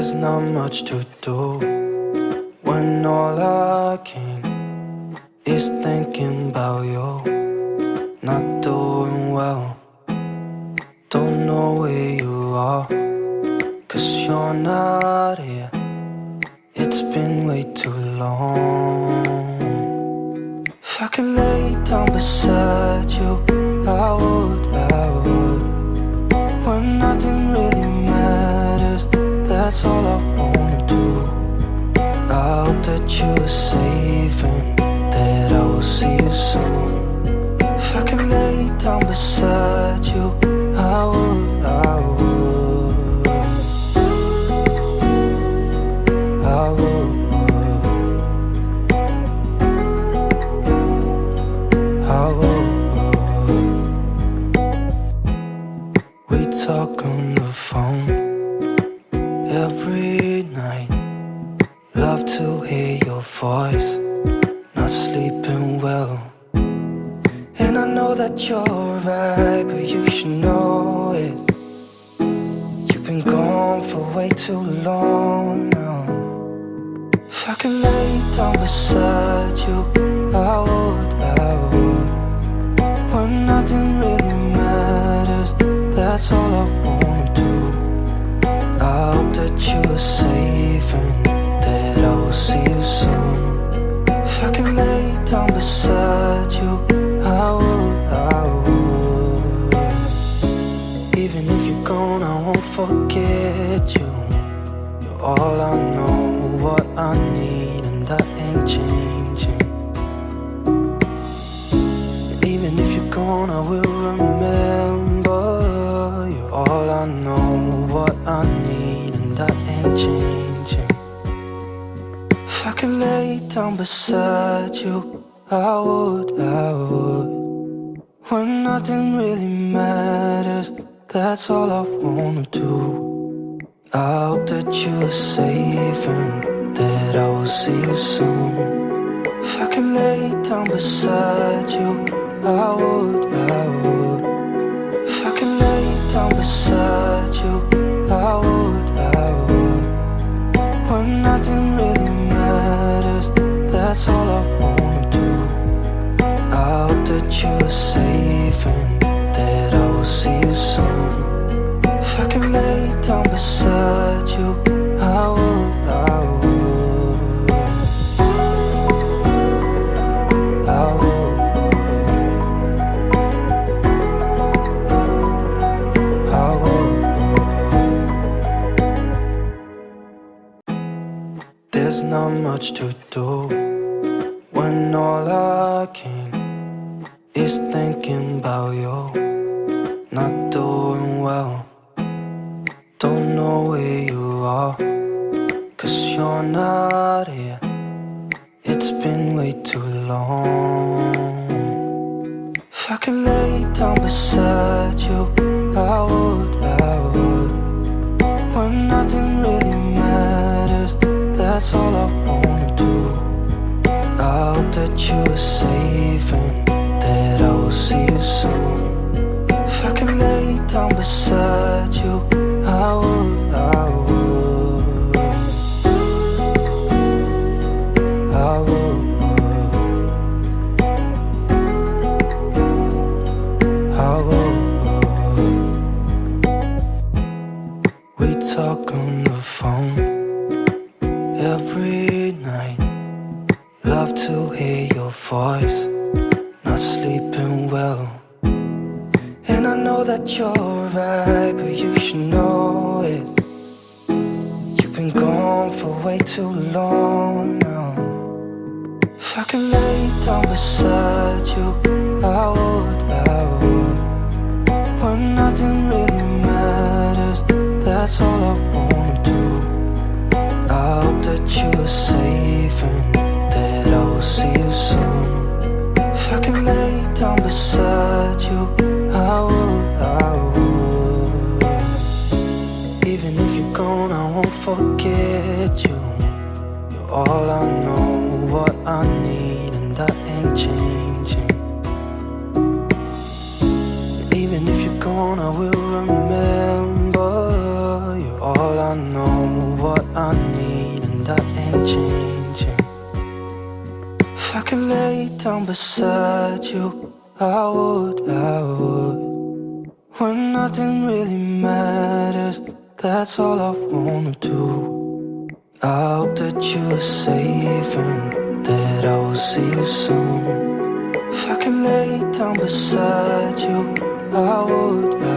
There's not much to do when all I can is thinking about you. Not doing well, don't know where you are, cause you're not here. It's been way too long. If I could lay down beside you, I would, that's all I wanna do. I hope that you are safe and that I will see you soon. If I can lay down beside you, I would. Well. And I know that you're right, but you should know it. You've been gone for way too long now. If I could lay down beside you, if I will remember. You're all I know, what I need, and that ain't changing. If I could lay down beside you, I would, I would. When nothing really matters, that's all I wanna do. I hope that you are safe and that I will see you soon. If I could lay down beside you, I would, I would. There's not much to do when all I can is thinking about you. Not doing well, don't know where you are, cause you're not here. It's been way too long. If I could lay down beside you, I would, that's all I wanna do. I hope that you are safe and that I will see you soon. If I could lay down beside you, I would, I would. I would. I would. We talk on the phone every night. Love to hear your voice. Not sleeping well. And I know that you're right, but you should know it. You've been gone for way too long now. If I could lay down beside you, I would, I would. When nothing really matters, that's all I wanna you safe and that I will see you soon. If I could lay down beside you, I would, I would. Even if you're gone, I won't forget you. You're all I know, what I need, and that ain't changing. Even if you're gone, I will remember. Down beside you, I would, I would. When nothing really matters, that's all I wanna do. I hope that you are safe and that I will see you soon. If I could lay down beside you, I would,